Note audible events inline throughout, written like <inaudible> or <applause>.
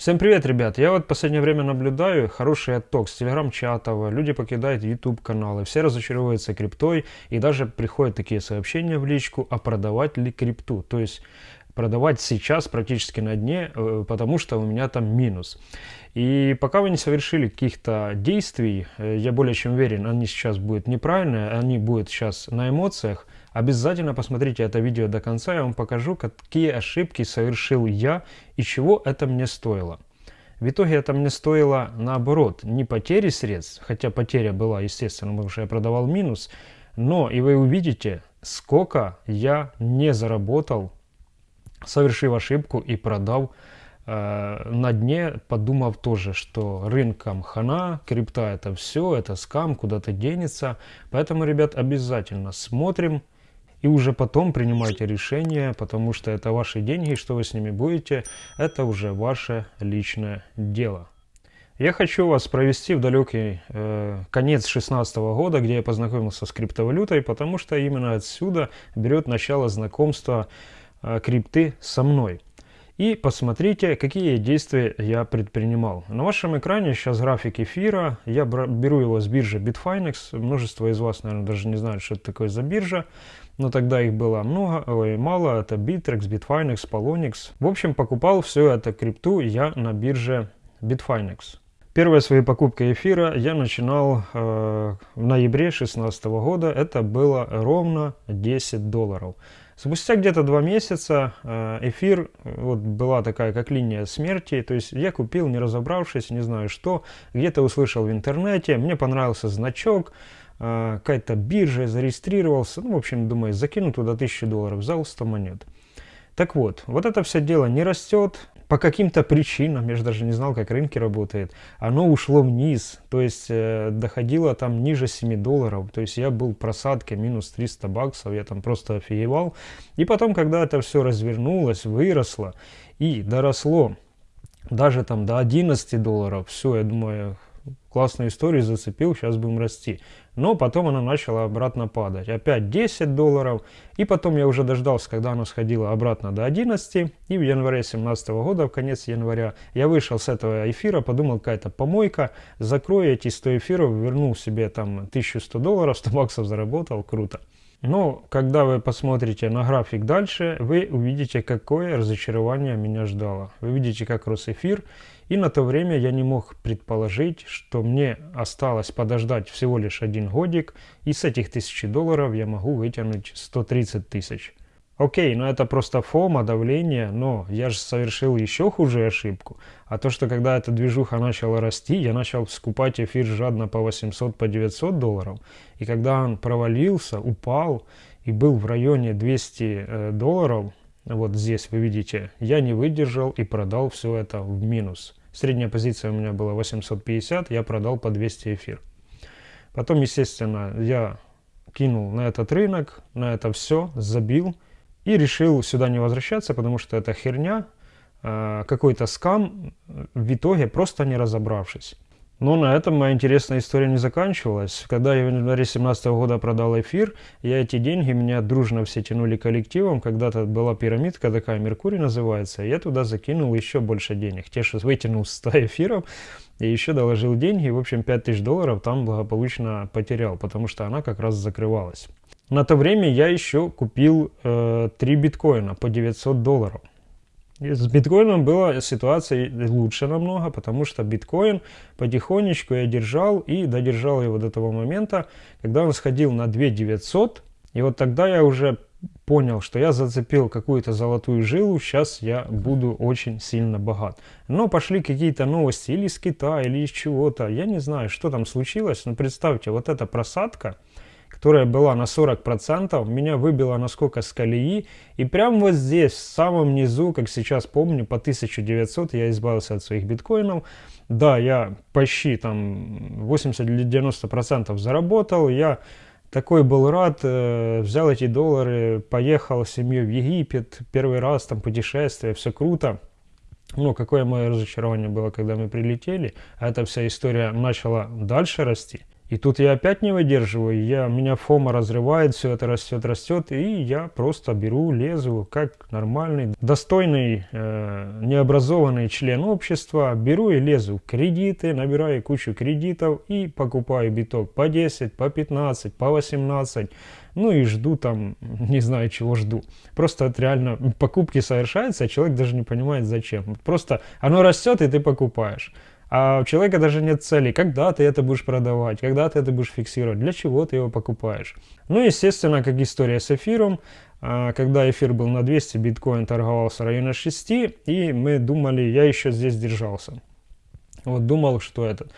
Всем привет, ребят! Я вот последнее время наблюдаю хороший отток с телеграм-чатов, люди покидают YouTube каналы, все разочаровываются криптой и даже приходят такие сообщения в личку, а продавать ли крипту? То есть продавать сейчас практически на дне, э, потому что у меня там минус. И пока вы не совершили каких-то действий, э, я более чем уверен, они сейчас будут неправильные, они будут сейчас на эмоциях, Обязательно посмотрите это видео до конца, я вам покажу, какие ошибки совершил я и чего это мне стоило. В итоге это мне стоило наоборот, не потери средств, хотя потеря была, естественно, потому что я продавал минус, но и вы увидите, сколько я не заработал, совершив ошибку и продав э, на дне, подумав тоже, что рынком хана, крипта это все, это скам, куда-то денется. Поэтому, ребят, обязательно смотрим, и уже потом принимайте решение, потому что это ваши деньги, что вы с ними будете, это уже ваше личное дело. Я хочу вас провести в далекий э, конец 2016 года, где я познакомился с криптовалютой, потому что именно отсюда берет начало знакомства э, крипты со мной. И посмотрите, какие действия я предпринимал. На вашем экране сейчас график эфира. Я беру его с биржи Bitfinex. Множество из вас, наверное, даже не знают, что это такое за биржа. Но тогда их было много, ой, мало. Это Bittrex, Bitfinex, Polonix. В общем, покупал все это крипту я на бирже Bitfinex. Первые свои покупки эфира я начинал э, в ноябре 2016 года. Это было ровно 10 долларов. Спустя где-то два месяца э, эфир, вот была такая как линия смерти, то есть я купил, не разобравшись, не знаю что, где-то услышал в интернете, мне понравился значок, какая-то биржа, зарегистрировался, ну, в общем, думаю, закину туда 1000 долларов, взял 100 монет. Так вот, вот это все дело не растет, по каким-то причинам, я же даже не знал, как рынки работают, оно ушло вниз, то есть э, доходило там ниже 7 долларов, то есть я был в просадке минус 300 баксов, я там просто офигевал. И потом, когда это все развернулось, выросло и доросло даже там до 11 долларов, все, я думаю, классную историю зацепил, сейчас будем расти. Но потом она начала обратно падать. Опять 10 долларов. И потом я уже дождался, когда она сходила обратно до 11. И в январе 2017 года, в конец января, я вышел с этого эфира, подумал, какая-то помойка. Закрою эти 100 эфиров, вернул себе там 1100 долларов, 100 баксов заработал, круто. Но когда вы посмотрите на график дальше, вы увидите, какое разочарование меня ждало. Вы видите, как рос эфир. И на то время я не мог предположить, что мне осталось подождать всего лишь один годик, и с этих тысячи долларов я могу вытянуть 130 тысяч. Окей, ну это просто фома, давление, но я же совершил еще хуже ошибку. А то, что когда эта движуха начала расти, я начал скупать эфир жадно по 800, по 900 долларов. И когда он провалился, упал и был в районе 200 э, долларов, вот здесь вы видите, я не выдержал и продал все это в минус. Средняя позиция у меня была 850, я продал по 200 эфир. Потом, естественно, я кинул на этот рынок, на это все, забил и решил сюда не возвращаться, потому что это херня, э, какой-то скам, в итоге просто не разобравшись. Но на этом моя интересная история не заканчивалась. Когда я в январе 2017 года продал эфир, я эти деньги, меня дружно все тянули коллективом. Когда-то была пирамидка такая, Меркурий называется. Я туда закинул еще больше денег. Те, что вытянул 100 эфиров, и еще доложил деньги. В общем, 5000 долларов там благополучно потерял, потому что она как раз закрывалась. На то время я еще купил э, 3 биткоина по 900 долларов. С биткоином была ситуация лучше намного, потому что биткоин потихонечку я держал и додержал его до того момента, когда он сходил на 2 900. И вот тогда я уже понял, что я зацепил какую-то золотую жилу, сейчас я буду очень сильно богат. Но пошли какие-то новости или из Китая, или из чего-то. Я не знаю, что там случилось, но представьте, вот эта просадка – которая была на 40%, меня выбила насколько с колеи. И прямо вот здесь, в самом низу, как сейчас помню, по 1900 я избавился от своих биткоинов. Да, я почти там 80 или 90% заработал. Я такой был рад, э, взял эти доллары, поехал с семьей в Египет, первый раз там путешествие, все круто. Ну, какое мое разочарование было, когда мы прилетели, а эта вся история начала дальше расти. И тут я опять не выдерживаю, я, меня фома разрывает, все это растет, растет, и я просто беру, лезу, как нормальный, достойный, э, необразованный член общества, беру и лезу кредиты, набираю кучу кредитов и покупаю биток по 10, по 15, по 18, ну и жду там, не знаю чего жду. Просто это реально покупки совершаются, а человек даже не понимает зачем. Просто оно растет, и ты покупаешь. А у человека даже нет цели, когда ты это будешь продавать, когда ты это будешь фиксировать, для чего ты его покупаешь. Ну, естественно, как история с эфиром, а, когда эфир был на 200, биткоин торговался в районе 6, и мы думали, я еще здесь держался. Вот думал, что это,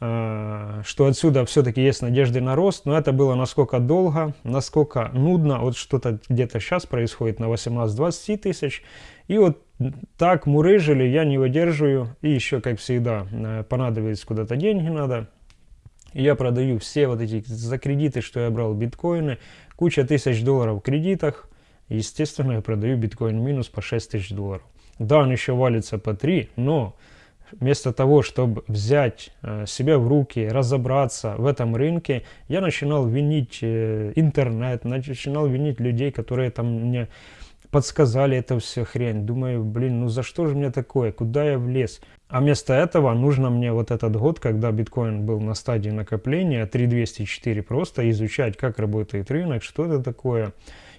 а, что отсюда все-таки есть надежды на рост, но это было насколько долго, насколько нудно, вот что-то где-то сейчас происходит на 18-20 тысяч, и вот так мурыжили, я не выдерживаю. И еще, как всегда, э, понадобились куда-то деньги надо. я продаю все вот эти за кредиты, что я брал биткоины. Куча тысяч долларов в кредитах. Естественно, я продаю биткоин минус по 6 тысяч долларов. Да, он еще валится по 3, но вместо того, чтобы взять э, себя в руки, разобраться в этом рынке, я начинал винить э, интернет, начинал винить людей, которые там мне подсказали это все хрень. Думаю, блин, ну за что же мне такое? Куда я влез? А вместо этого нужно мне вот этот год, когда биткоин был на стадии накопления, 3204, просто изучать, как работает рынок, что это такое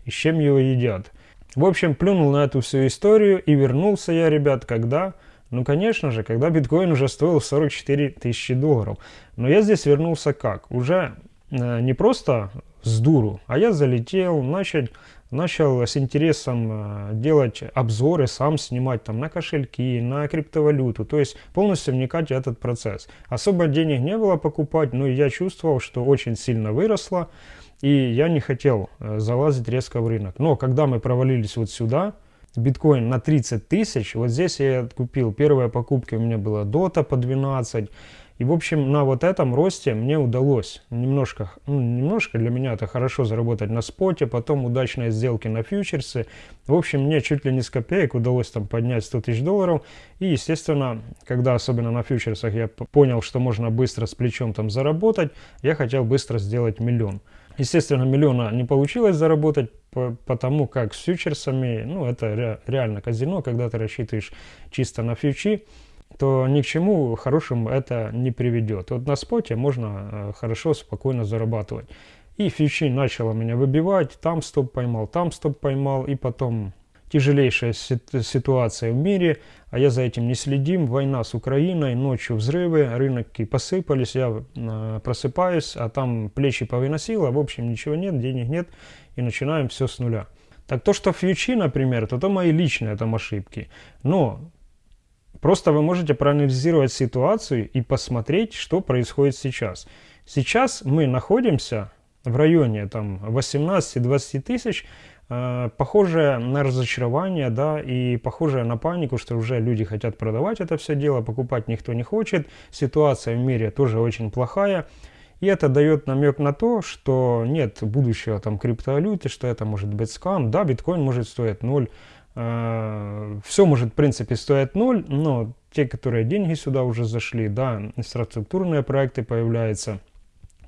и с чем его едят. В общем, плюнул на эту всю историю и вернулся я, ребят, когда... Ну, конечно же, когда биткоин уже стоил 44 тысячи долларов. Но я здесь вернулся как? Уже э, не просто с дуру, а я залетел, начать начал с интересом э, делать обзоры, сам снимать там на кошельки, на криптовалюту, то есть полностью вникать в этот процесс. Особо денег не было покупать, но я чувствовал, что очень сильно выросло, и я не хотел э, залазить резко в рынок. Но когда мы провалились вот сюда, биткоин на 30 тысяч, вот здесь я купил, первая покупка у меня была дота по 12, и, в общем, на вот этом росте мне удалось немножко, ну, немножко для меня это хорошо заработать на споте, потом удачные сделки на фьючерсы. В общем, мне чуть ли не с копеек удалось там поднять 100 тысяч долларов. И, естественно, когда особенно на фьючерсах я понял, что можно быстро с плечом там заработать, я хотел быстро сделать миллион. Естественно, миллиона не получилось заработать, потому как с фьючерсами, ну, это реально казино, когда ты рассчитываешь чисто на фьючи то ни к чему хорошему это не приведет. Вот на споте можно э, хорошо, спокойно зарабатывать. И фьючи начало меня выбивать, там стоп поймал, там стоп поймал, и потом тяжелейшая ситуация в мире, а я за этим не следим, война с Украиной, ночью взрывы, рынки посыпались, я э, просыпаюсь, а там плечи повыносило, в общем ничего нет, денег нет, и начинаем все с нуля. Так то, что фьючи, например, то это мои личные там ошибки, но Просто вы можете проанализировать ситуацию и посмотреть, что происходит сейчас. Сейчас мы находимся в районе там 18-20 тысяч, э, похожее на разочарование, да, и похожее на панику, что уже люди хотят продавать это все дело, покупать никто не хочет, ситуация в мире тоже очень плохая, и это дает намек на то, что нет будущего там криптовалюты, что это может быть скам, да, биткоин может стоить 0, Э, все может в принципе стоить ноль, но те, которые деньги сюда уже зашли, да, инфраструктурные проекты появляются,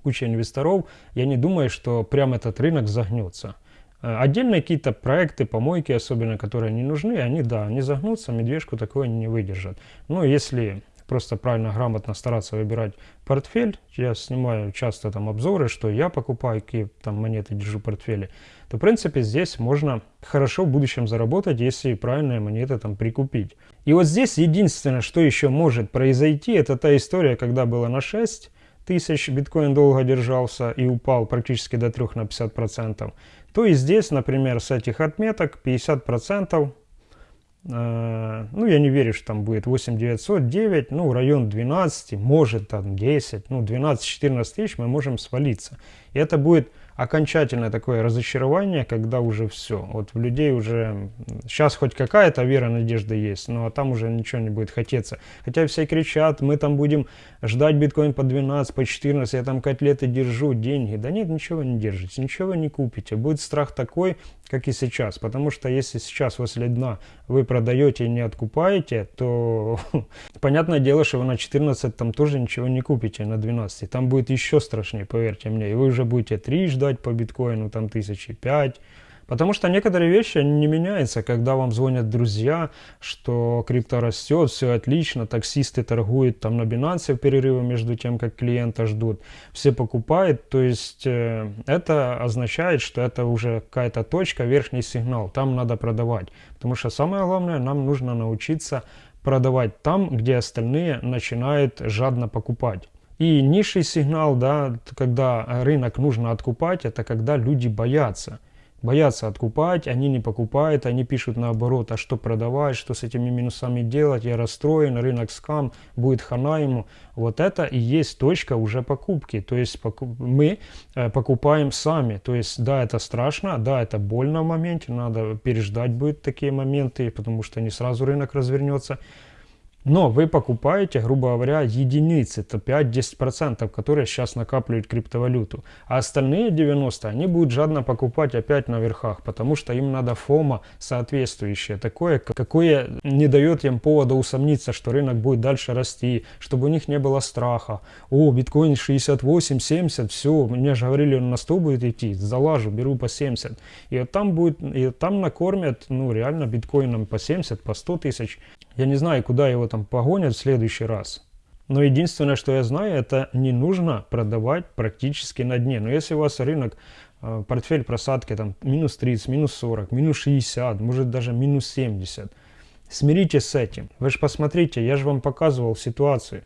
куча инвесторов, я не думаю, что прям этот рынок загнется. Э, отдельные какие-то проекты, помойки особенно, которые не нужны, они, да, они загнутся, медвежку такое не выдержат. Но если просто правильно, грамотно стараться выбирать портфель. Я снимаю часто там обзоры, что я покупаю, какие там монеты держу в портфеле. То, в принципе, здесь можно хорошо в будущем заработать, если правильные монеты там прикупить. И вот здесь единственное, что еще может произойти, это та история, когда было на 6 тысяч биткоин долго держался и упал практически до 3 на 50 процентов, то и здесь, например, с этих отметок 50 процентов Э, ну, я не верю, что там будет 8900, 9, ну, район 12, может там 10, ну, 12-14 тысяч мы можем свалиться. И это будет окончательное такое разочарование, когда уже все. Вот в людей уже сейчас хоть какая-то вера, надежда есть, но там уже ничего не будет хотеться. Хотя все кричат, мы там будем ждать биткоин по 12, по 14, я там котлеты держу, деньги. Да нет, ничего не держите, ничего не купите. Будет страх такой, как и сейчас. Потому что если сейчас возле дна вы продаете и не откупаете, то <laughs> понятное дело, что вы на 14 там тоже ничего не купите, на 12. Там будет еще страшнее, поверьте мне. И вы уже будете 3 ждать по биткоину, там тысячи 5, Потому что некоторые вещи не меняются, когда вам звонят друзья, что крипто растет, все отлично, таксисты торгуют там на Binance в перерыве между тем, как клиента ждут, все покупают, то есть э, это означает, что это уже какая-то точка, верхний сигнал, там надо продавать. Потому что самое главное, нам нужно научиться продавать там, где остальные начинают жадно покупать. И низший сигнал, да, когда рынок нужно откупать, это когда люди боятся боятся откупать, они не покупают, они пишут наоборот, а что продавать, что с этими минусами делать, я расстроен, рынок скам, будет хана ему. Вот это и есть точка уже покупки, то есть мы э, покупаем сами, то есть да, это страшно, да, это больно в моменте, надо переждать будет такие моменты, потому что не сразу рынок развернется, но вы покупаете, грубо говоря, единицы, это 5-10%, которые сейчас накапливают криптовалюту. А остальные 90% они будут жадно покупать опять на верхах, потому что им надо фома соответствующее, такое, какое не дает им повода усомниться, что рынок будет дальше расти, чтобы у них не было страха. О, биткоин 68-70, все, мне же говорили, он на 100 будет идти, залажу, беру по 70. И вот там будет, и там накормят, ну реально биткоином по 70, по 100 тысяч. Я не знаю, куда его там погонят в следующий раз. Но единственное, что я знаю, это не нужно продавать практически на дне. Но если у вас рынок, э, портфель просадки там минус 30, минус 40, минус 60, может даже минус 70, смиритесь с этим. Вы же посмотрите, я же вам показывал ситуацию.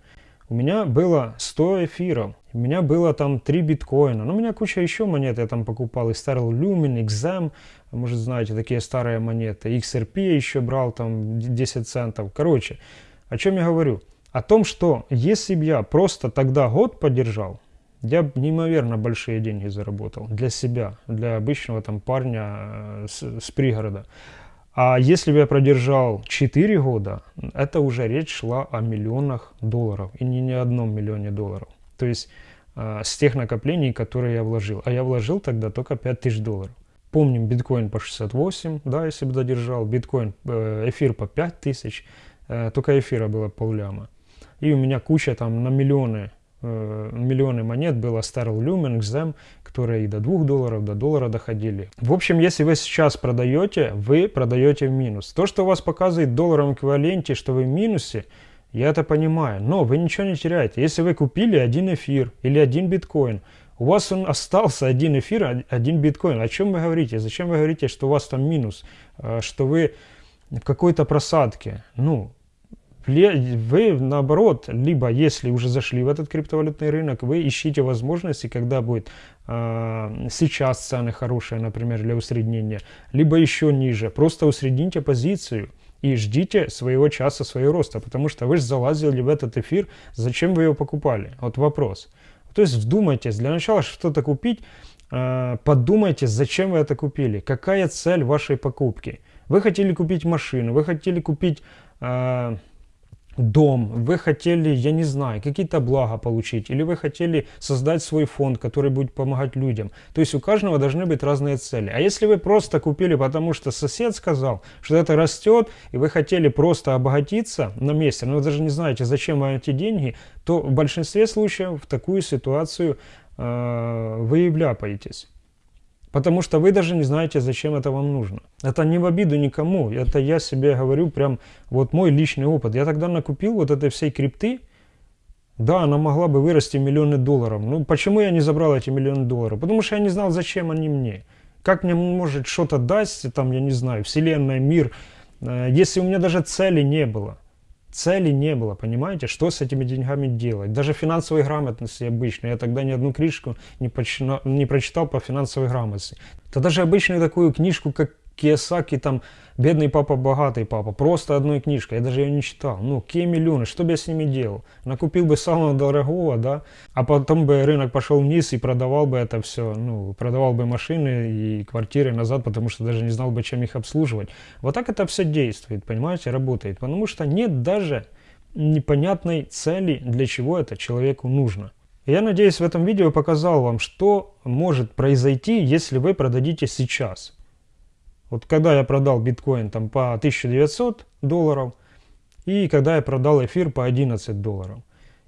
У меня было 100 эфиров, у меня было там 3 биткоина, ну у меня куча еще монет, я там покупал и Sterling Lumen, XM, может знаете, такие старые монеты, XRP еще брал там 10 центов. Короче, о чем я говорю? О том, что если бы я просто тогда год поддержал, я бы неимоверно большие деньги заработал для себя, для обычного там парня э, с, с пригорода. А если бы я продержал 4 года, это уже речь шла о миллионах долларов. И не ни одном миллионе долларов. То есть э, с тех накоплений, которые я вложил. А я вложил тогда только 5000 долларов. Помним, биткоин по 68, да, если бы додержал. Биткоин, э, эфир по 5000. Э, только эфира было полляма. И у меня куча там на миллионы Э, миллионы монет было Sterling Lumen, XM, которые и до 2 долларов, до доллара доходили. В общем, если вы сейчас продаете, вы продаете в минус. То, что у вас показывает в долларовом эквиваленте, что вы в минусе, я это понимаю, но вы ничего не теряете. Если вы купили один эфир или один биткоин, у вас он остался один эфир, один биткоин. О чем вы говорите? Зачем вы говорите, что у вас там минус? Э, что вы в какой-то просадке? Ну, вы наоборот, либо если уже зашли в этот криптовалютный рынок, вы ищите возможности, когда будет э, сейчас цены хорошие, например, для усреднения, либо еще ниже. Просто усредните позицию и ждите своего часа, своего роста, потому что вы же залазили в этот эфир, зачем вы его покупали? Вот вопрос. То есть вдумайтесь, для начала что-то купить, э, подумайте, зачем вы это купили, какая цель вашей покупки. Вы хотели купить машину, вы хотели купить... Дом, вы хотели, я не знаю, какие-то блага получить, или вы хотели создать свой фонд, который будет помогать людям. То есть у каждого должны быть разные цели. А если вы просто купили, потому что сосед сказал, что это растет, и вы хотели просто обогатиться на месте, но вы даже не знаете, зачем вам эти деньги, то в большинстве случаев в такую ситуацию э, вы и вляпаетесь. Потому что вы даже не знаете, зачем это вам нужно. Это не в обиду никому. Это я себе говорю прям вот мой личный опыт. Я тогда накупил вот этой всей крипты. Да, она могла бы вырасти миллионы долларов. Ну почему я не забрал эти миллионы долларов? Потому что я не знал, зачем они мне. Как мне может что-то дать, там, я не знаю, вселенная, мир, э, если у меня даже цели не было. Цели не было, понимаете, что с этими деньгами делать. Даже финансовой грамотности обычной. Я тогда ни одну книжку не, почина, не прочитал по финансовой грамотности. Да даже обычную такую книжку, как Киосаки там «Бедный папа, богатый папа». Просто одной книжкой. Я даже ее не читал. Ну, какие миллионы? Что бы я с ними делал? Накупил бы самого дорогого, да? А потом бы рынок пошел вниз и продавал бы это все. Ну, продавал бы машины и квартиры назад, потому что даже не знал бы, чем их обслуживать. Вот так это все действует, понимаете, работает. Потому что нет даже непонятной цели, для чего это человеку нужно. Я надеюсь, в этом видео показал вам, что может произойти, если вы продадите сейчас. Вот когда я продал биткоин там по 1900 долларов, и когда я продал эфир по 11 долларов.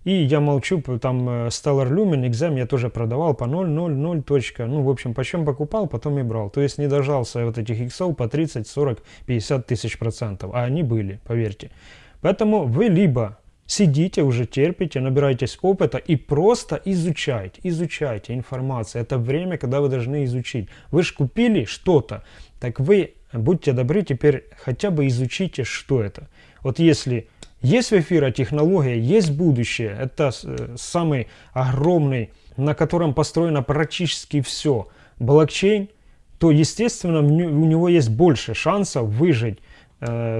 И я молчу, там э, Stellar Lumen, Exam я тоже продавал по 0,00 точка. Ну, в общем, почем покупал, потом и брал. То есть не дожался вот этих иксов по 30, 40, 50 тысяч процентов. А они были, поверьте. Поэтому вы либо сидите, уже терпите, набираетесь опыта и просто изучайте, изучайте информацию. Это время, когда вы должны изучить. Вы же купили что-то, так вы, будьте добры, теперь хотя бы изучите, что это. Вот если есть в эфире технология, есть будущее, это э, самый огромный, на котором построено практически все, блокчейн, то, естественно, у него есть больше шансов выжить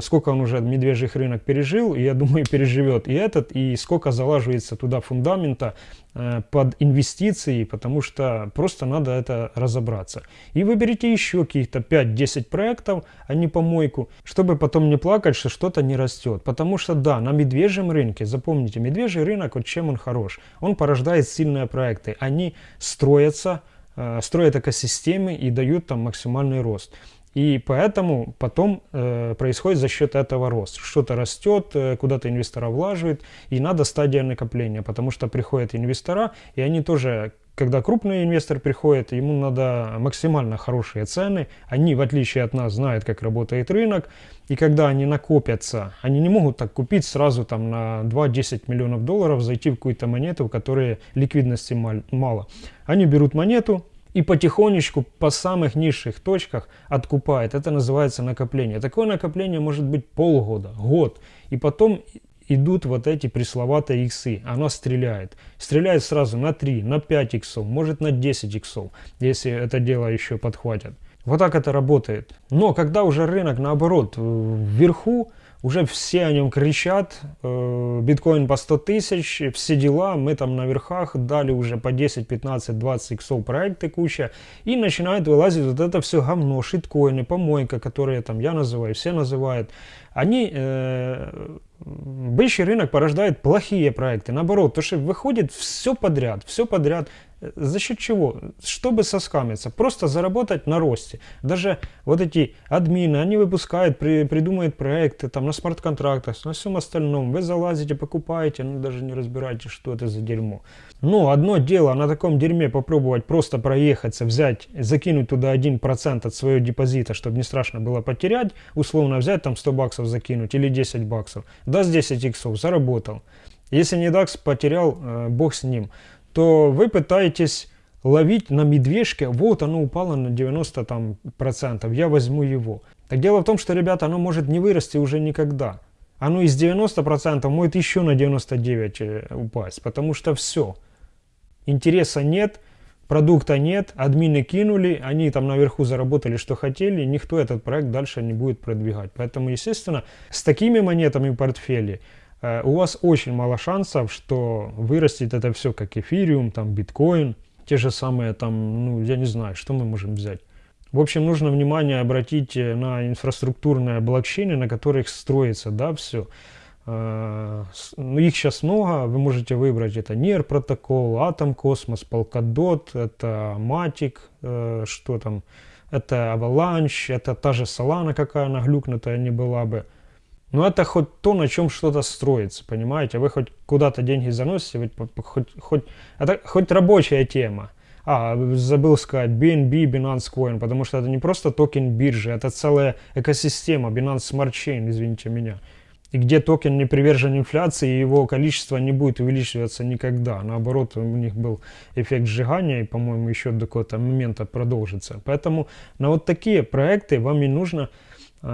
сколько он уже медвежьих рынок пережил, и я думаю, <laughs> переживет и этот, и сколько залаживается туда фундамента э, под инвестиции, потому что просто надо это разобраться. И выберите еще каких-то 5-10 проектов, а не помойку, чтобы потом не плакать, что что-то не растет. Потому что да, на медвежьем рынке, запомните, медвежий рынок, вот чем он хорош, он порождает сильные проекты, они строятся, э, строят экосистемы и дают там максимальный рост. И поэтому потом э, происходит за счет этого рост. Что-то растет, э, куда-то инвестора влаживают, и надо стадия накопления, потому что приходят инвестора, и они тоже, когда крупный инвестор приходит, ему надо максимально хорошие цены, они, в отличие от нас, знают, как работает рынок, и когда они накопятся, они не могут так купить сразу там на 2-10 миллионов долларов, зайти в какую-то монету, у которой ликвидности мало. Они берут монету, и потихонечку по самых низших точках откупает. Это называется накопление. Такое накопление может быть полгода, год. И потом идут вот эти пресловатые иксы. Оно стреляет. Стреляет сразу на 3, на 5 иксов, может на 10 иксов, если это дело еще подхватят. Вот так это работает. Но когда уже рынок наоборот вверху, уже все о нем кричат, э, биткоин по 100 тысяч, все дела, мы там на верхах дали уже по 10, 15, 20 иксов проекты куча, и начинает вылазить вот это все говно, шиткоины, помойка, которые там я называю, все называют. Они, э, бычий рынок порождает плохие проекты, наоборот, то что выходит все подряд, все подряд, за счет чего? Чтобы соскамиться, просто заработать на росте. Даже вот эти админы, они выпускают, при, придумывают проекты там на смарт-контрактах, на всем остальном. Вы залазите, покупаете, ну даже не разбираете, что это за дерьмо. Но одно дело на таком дерьме попробовать просто проехаться, взять, закинуть туда 1% от своего депозита, чтобы не страшно было потерять, условно взять там 100 баксов закинуть или 10 баксов. Даст 10 иксов, заработал. Если нет, бакс потерял, э, бог с ним то вы пытаетесь ловить на медвежке, вот оно упало на 90 там, процентов, я возьму его. Так дело в том, что, ребята, оно может не вырасти уже никогда. Оно из 90 процентов может еще на 99 э, упасть, потому что все. Интереса нет, продукта нет, админы кинули, они там наверху заработали, что хотели, никто этот проект дальше не будет продвигать. Поэтому, естественно, с такими монетами в портфеле у вас очень мало шансов, что вырастет это все как эфириум, там биткоин, те же самые там, ну я не знаю, что мы можем взять. В общем, нужно внимание обратить э, на инфраструктурные блокчейны, на которых строится, да, все. Э, ну, их сейчас много, вы можете выбрать, это NIR протокол, Atom Cosmos, Polkadot, это Matic, что там, это Avalanche, это та же Solana, какая она глюкнутая не была бы. Но это хоть то, на чем что-то строится, понимаете? Вы хоть куда-то деньги заносите, вы хоть, хоть, это хоть рабочая тема. А, забыл сказать, BNB, Binance Coin, потому что это не просто токен биржи, это целая экосистема, Binance Smart Chain, извините меня. И где токен не привержен инфляции, его количество не будет увеличиваться никогда. Наоборот, у них был эффект сжигания, и, по-моему, еще до какого-то момента продолжится. Поэтому на вот такие проекты вам и нужно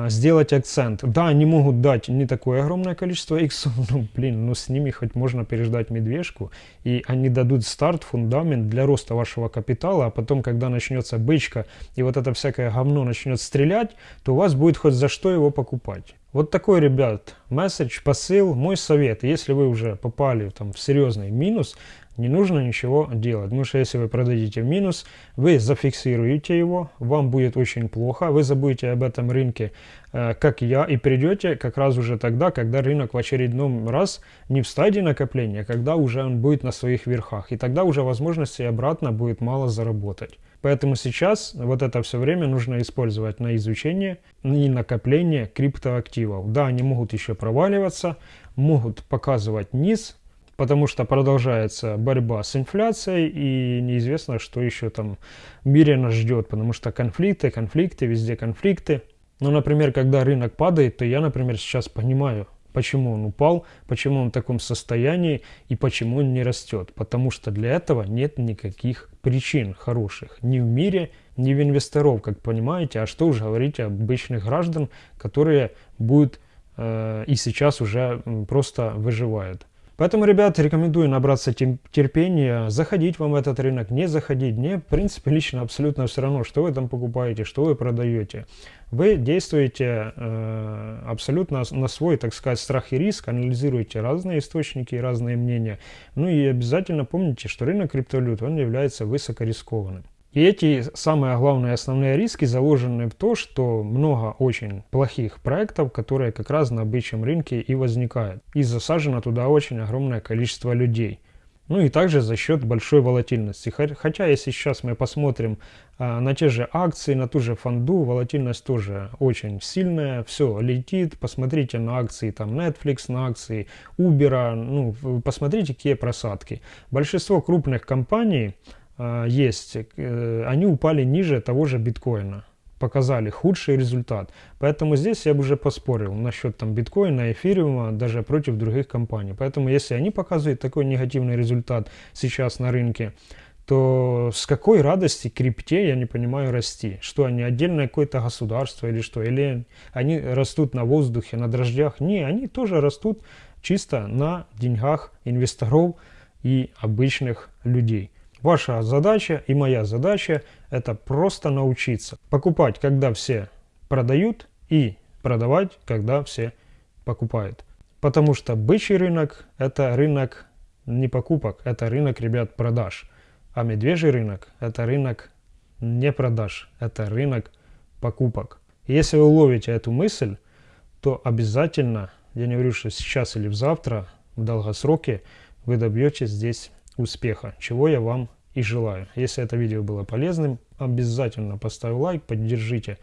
сделать акцент. Да, они могут дать не такое огромное количество иксов, <laughs> ну, блин, ну с ними хоть можно переждать медвежку, и они дадут старт, фундамент для роста вашего капитала, а потом, когда начнется бычка, и вот это всякое говно начнет стрелять, то у вас будет хоть за что его покупать. Вот такой, ребят, месседж, посыл, мой совет. Если вы уже попали там, в серьезный минус, не нужно ничего делать. Потому что если вы продадите в минус, вы зафиксируете его, вам будет очень плохо, вы забудете об этом рынке, э, как я, и придете как раз уже тогда, когда рынок в очередном раз не в стадии накопления, когда уже он будет на своих верхах. И тогда уже возможности обратно будет мало заработать. Поэтому сейчас вот это все время нужно использовать на изучение и накопление криптоактивов. Да, они могут еще проваливаться, могут показывать низ, потому что продолжается борьба с инфляцией и неизвестно, что еще там в мире нас ждет, потому что конфликты, конфликты, везде конфликты. Ну, например, когда рынок падает, то я, например, сейчас понимаю, почему он упал, почему он в таком состоянии и почему он не растет. Потому что для этого нет никаких причин хороших ни в мире, ни в инвесторов, как понимаете. А что уж говорить об обычных граждан, которые будут э, и сейчас уже просто выживают. Поэтому, ребят, рекомендую набраться терпения, заходить вам в этот рынок, не заходить. Мне, в принципе, лично абсолютно все равно, что вы там покупаете, что вы продаете. Вы действуете э, абсолютно на свой, так сказать, страх и риск, анализируете разные источники и разные мнения. Ну и обязательно помните, что рынок криптовалют, он является высокорискованным. И эти самые главные основные риски заложены в то, что много очень плохих проектов, которые как раз на бычьем рынке и возникают. И засажено туда очень огромное количество людей. Ну и также за счет большой волатильности. Хотя если сейчас мы посмотрим а, на те же акции, на ту же фонду, волатильность тоже очень сильная, все летит. Посмотрите на акции там Netflix, на акции Uber, ну посмотрите какие просадки. Большинство крупных компаний есть, э, они упали ниже того же биткоина показали худший результат. Поэтому здесь я бы уже поспорил насчет там биткоина, эфириума, даже против других компаний. Поэтому если они показывают такой негативный результат сейчас на рынке, то с какой радости крипте, я не понимаю, расти? Что они отдельное какое-то государство или что? Или они растут на воздухе, на дрожжах? Не, они тоже растут чисто на деньгах инвесторов и обычных людей. Ваша задача и моя задача это просто научиться покупать, когда все продают и продавать, когда все покупают. Потому что бычий рынок это рынок не покупок, это рынок, ребят, продаж. А медвежий рынок это рынок не продаж, это рынок покупок. И если вы уловите эту мысль, то обязательно, я не говорю, что сейчас или завтра, в долгосроке, вы добьетесь здесь успеха, чего я вам и желаю. Если это видео было полезным, обязательно поставь лайк, поддержите,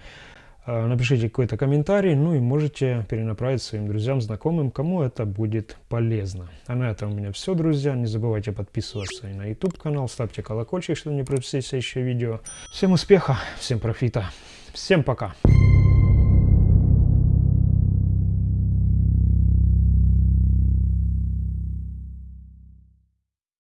э, напишите какой-то комментарий, ну и можете перенаправить своим друзьям, знакомым, кому это будет полезно. А на этом у меня все, друзья. Не забывайте подписываться и на YouTube канал, ставьте колокольчик, чтобы не пропустить следующее видео. Всем успеха, всем профита, всем пока!